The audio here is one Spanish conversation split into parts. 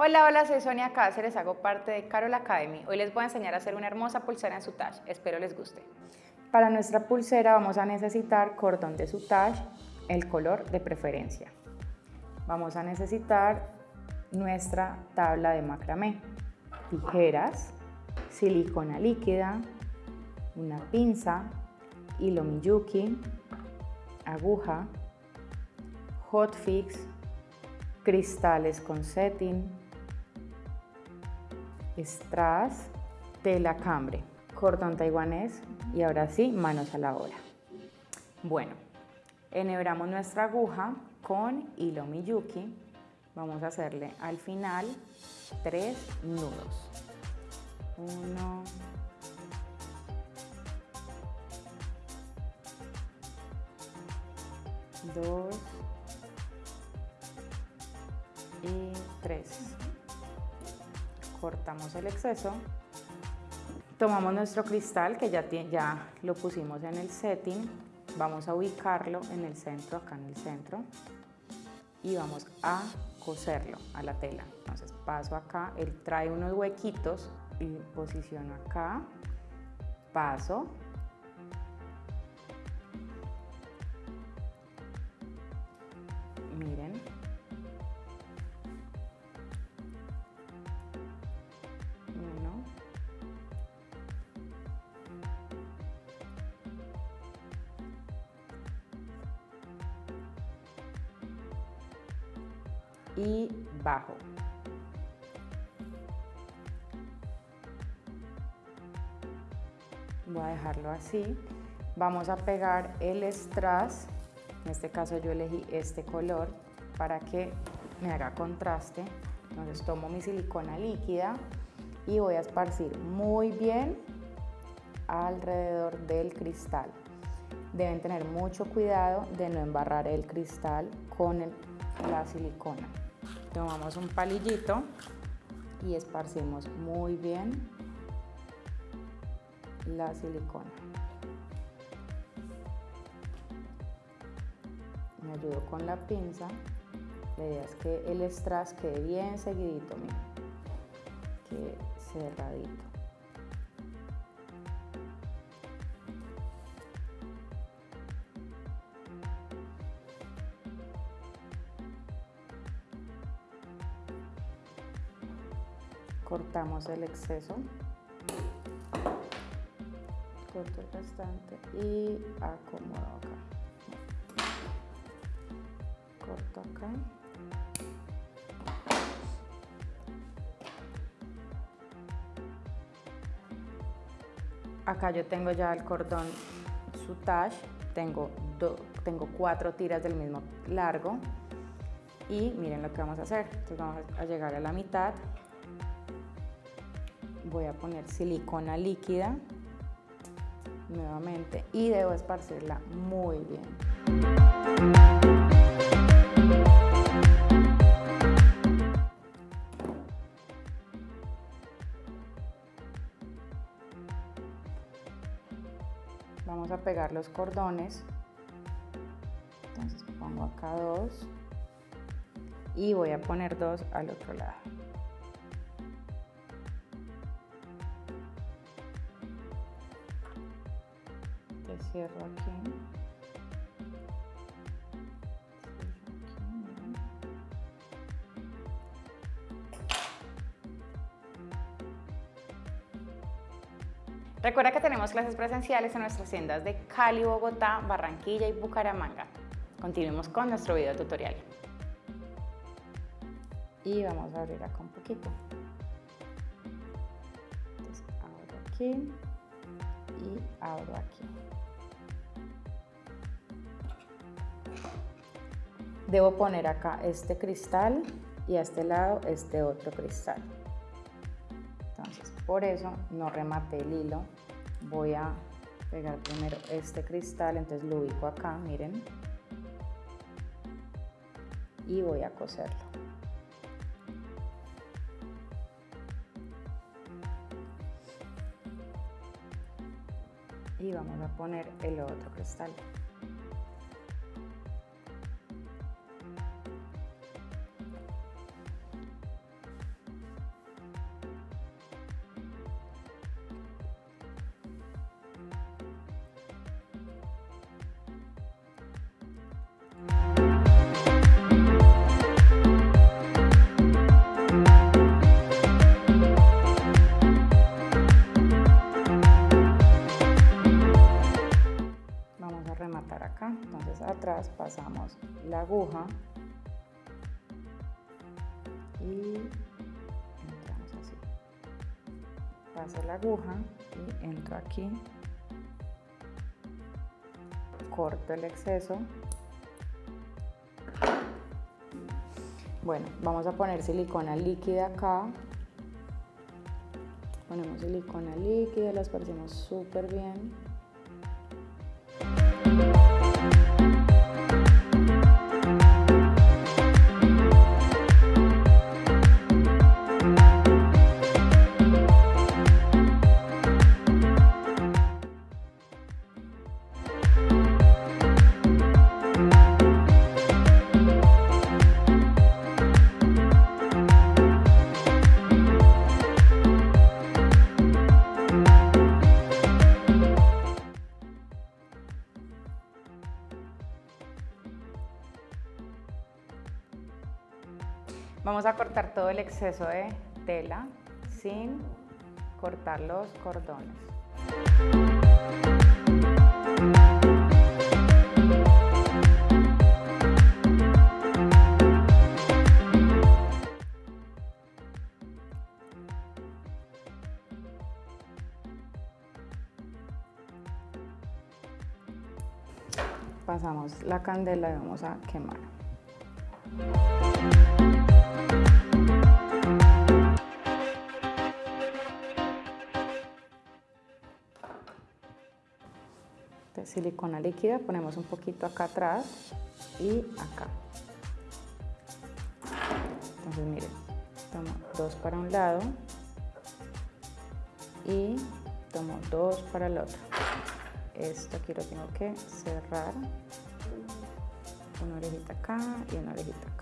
Hola, hola, soy Sonia Cáceres, hago parte de Carol Academy. Hoy les voy a enseñar a hacer una hermosa pulsera en sutage. Espero les guste. Para nuestra pulsera vamos a necesitar cordón de sutage, el color de preferencia. Vamos a necesitar nuestra tabla de macramé, tijeras, silicona líquida, una pinza, hilo miyuki, aguja, hotfix, cristales con setting, strass, tela cambre, cordón taiwanés y ahora sí, manos a la obra. Bueno, enhebramos nuestra aguja con hilo miyuki. Vamos a hacerle al final tres nudos. Uno, dos cortamos el exceso, tomamos nuestro cristal que ya, ya lo pusimos en el setting, vamos a ubicarlo en el centro, acá en el centro, y vamos a coserlo a la tela. Entonces paso acá, él trae unos huequitos y posiciono acá, paso, y bajo. Voy a dejarlo así. Vamos a pegar el strass, en este caso yo elegí este color para que me haga contraste. Entonces tomo mi silicona líquida y voy a esparcir muy bien alrededor del cristal. Deben tener mucho cuidado de no embarrar el cristal con la silicona. Tomamos un palillito y esparcimos muy bien la silicona. Me ayudo con la pinza. La idea es que el strass quede bien seguidito, miren, que cerradito. Cortamos el exceso. Corto el restante y acomodo acá. Corto acá. Acá yo tengo ya el cordón sutage tengo, tengo cuatro tiras del mismo largo. Y miren lo que vamos a hacer. Entonces vamos a llegar a la mitad voy a poner silicona líquida nuevamente y debo esparcirla muy bien. Vamos a pegar los cordones. Entonces pongo acá dos y voy a poner dos al otro lado. Cierro aquí. Recuerda que tenemos clases presenciales en nuestras tiendas de Cali, Bogotá, Barranquilla y Bucaramanga. Continuemos con nuestro video tutorial. Y vamos a abrir acá un poquito. Entonces, abro aquí y abro aquí. Debo poner acá este cristal y a este lado este otro cristal. Entonces, por eso no remate el hilo. Voy a pegar primero este cristal, entonces lo ubico acá, miren. Y voy a coserlo. Y vamos a poner el otro cristal. La aguja y entramos así. Paso la aguja y entro aquí. Corto el exceso. Bueno, vamos a poner silicona líquida acá. Ponemos silicona líquida, la esparcimos súper bien. Vamos a cortar todo el exceso de tela sin cortar los cordones. Pasamos la candela y vamos a quemar. Silicona líquida, ponemos un poquito acá atrás y acá. Entonces miren, tomo dos para un lado y tomo dos para el otro. Esto aquí lo tengo que cerrar. Una orejita acá y una orejita acá.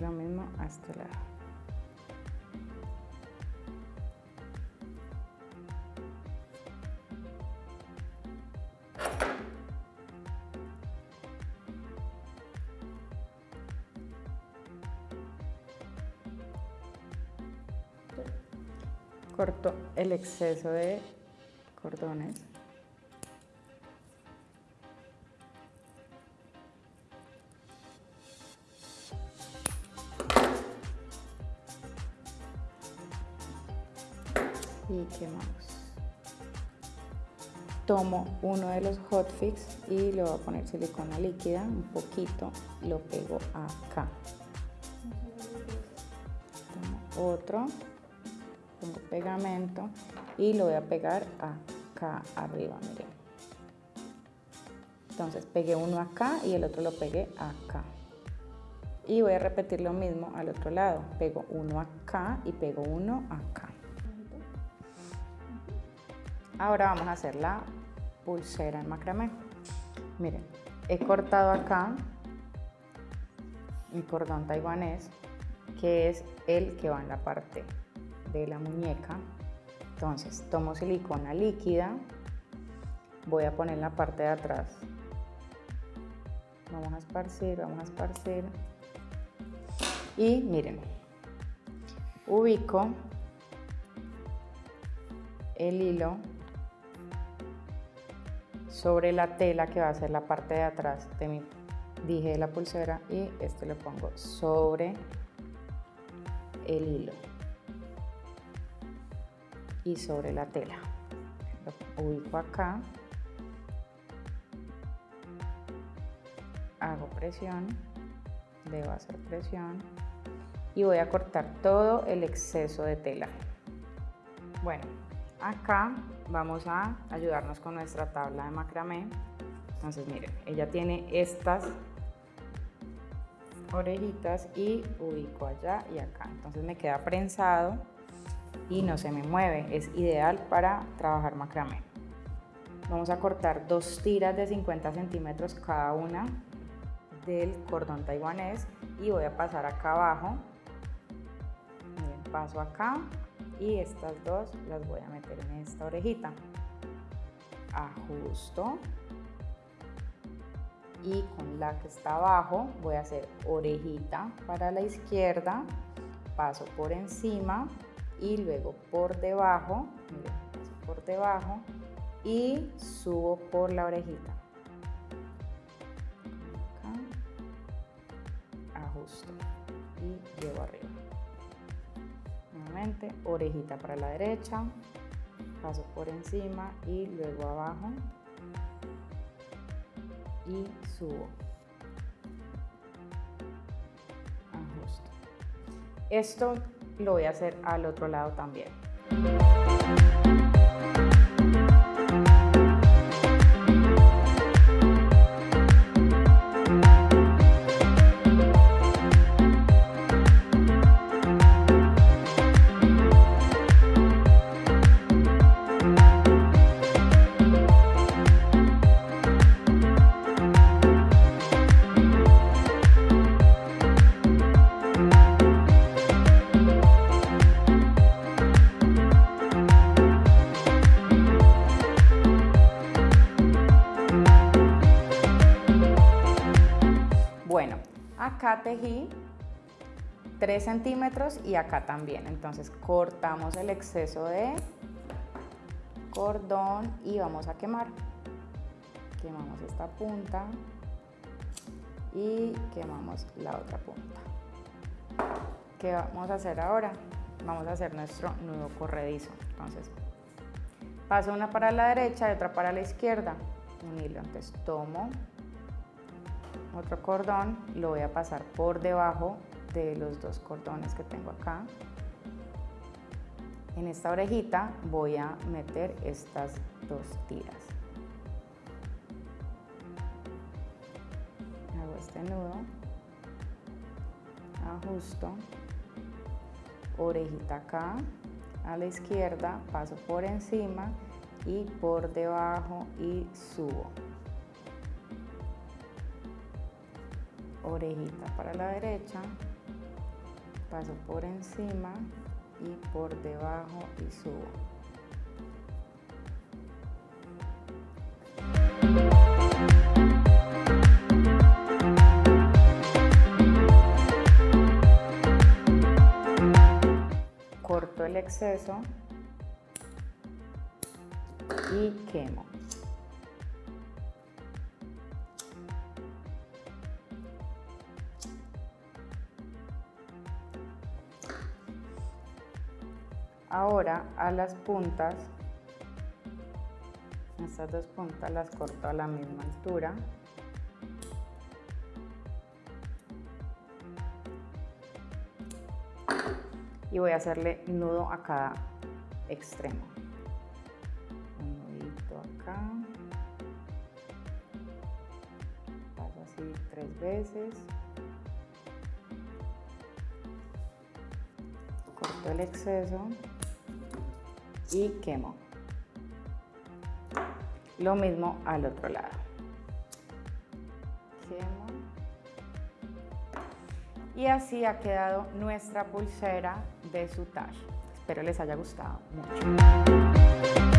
Lo mismo a este lado. Corto el exceso de cordones. Y quemamos. Tomo uno de los hotfix y le voy a poner silicona líquida, un poquito, lo pego acá. Tomo otro, pongo pegamento y lo voy a pegar acá arriba, miren. Entonces pegué uno acá y el otro lo pegué acá. Y voy a repetir lo mismo al otro lado. Pego uno acá y pego uno acá. Ahora vamos a hacer la pulsera en macramé. Miren, he cortado acá mi cordón taiwanés, que es el que va en la parte de la muñeca. Entonces, tomo silicona líquida, voy a poner la parte de atrás. Vamos a esparcir, vamos a esparcir. Y miren, ubico el hilo sobre la tela que va a ser la parte de atrás de mi dije de la pulsera y este lo pongo sobre el hilo y sobre la tela. Lo ubico acá. Hago presión debo hacer presión y voy a cortar todo el exceso de tela. Bueno acá vamos a ayudarnos con nuestra tabla de macramé. Entonces miren, ella tiene estas orejitas y ubico allá y acá. Entonces me queda prensado y no se me mueve. Es ideal para trabajar macramé. Vamos a cortar dos tiras de 50 centímetros cada una del cordón taiwanés y voy a pasar acá abajo. Paso acá y estas dos las voy a meter en esta orejita. Ajusto. Y con la que está abajo voy a hacer orejita para la izquierda, paso por encima y luego por debajo, paso por debajo y subo por la orejita. ajusto Orejita para la derecha, paso por encima y luego abajo y subo. Ajusto. Esto lo voy a hacer al otro lado también. Tejí 3 centímetros y acá también. Entonces cortamos el exceso de cordón y vamos a quemar. Quemamos esta punta y quemamos la otra punta. ¿Qué vamos a hacer ahora? Vamos a hacer nuestro nudo corredizo. Entonces, paso una para la derecha y otra para la izquierda. Un hilo. Entonces tomo otro cordón, lo voy a pasar por debajo de los dos cordones que tengo acá. En esta orejita voy a meter estas dos tiras. Hago este nudo, ajusto, orejita acá, a la izquierda, paso por encima y por debajo y subo. Orejita para la derecha, paso por encima y por debajo y subo. Corto el exceso y quemo. Ahora a las puntas, estas dos puntas las corto a la misma altura. Y voy a hacerle nudo a cada extremo. Un nudito acá. Paso así tres veces. Corto el exceso y quemo. Lo mismo al otro lado. Quemo. Y así ha quedado nuestra pulsera de sutage. Espero les haya gustado mucho.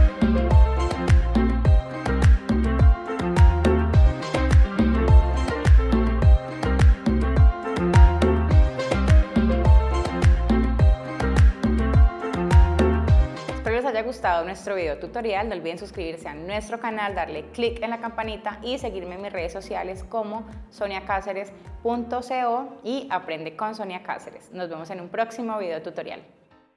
Gustado nuestro video tutorial, no olviden suscribirse a nuestro canal, darle click en la campanita y seguirme en mis redes sociales como soniacáceres.co y aprende con Sonia Cáceres. Nos vemos en un próximo video tutorial.